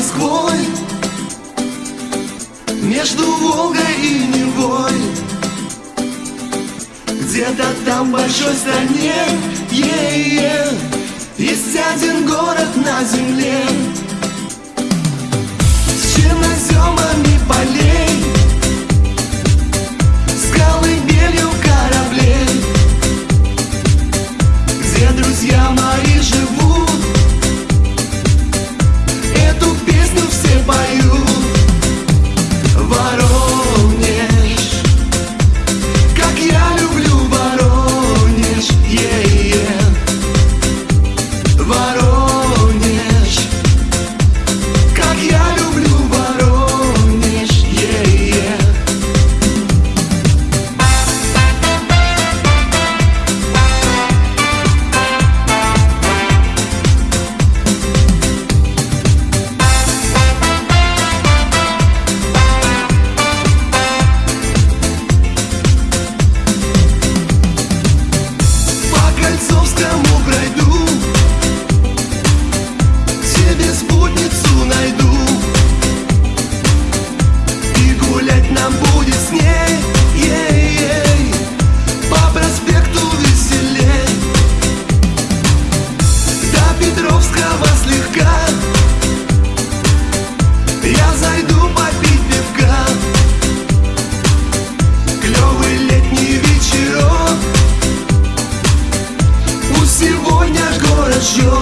Москвой Между Волгой и Невой Где-то там в большой стране е yeah, -е yeah. you.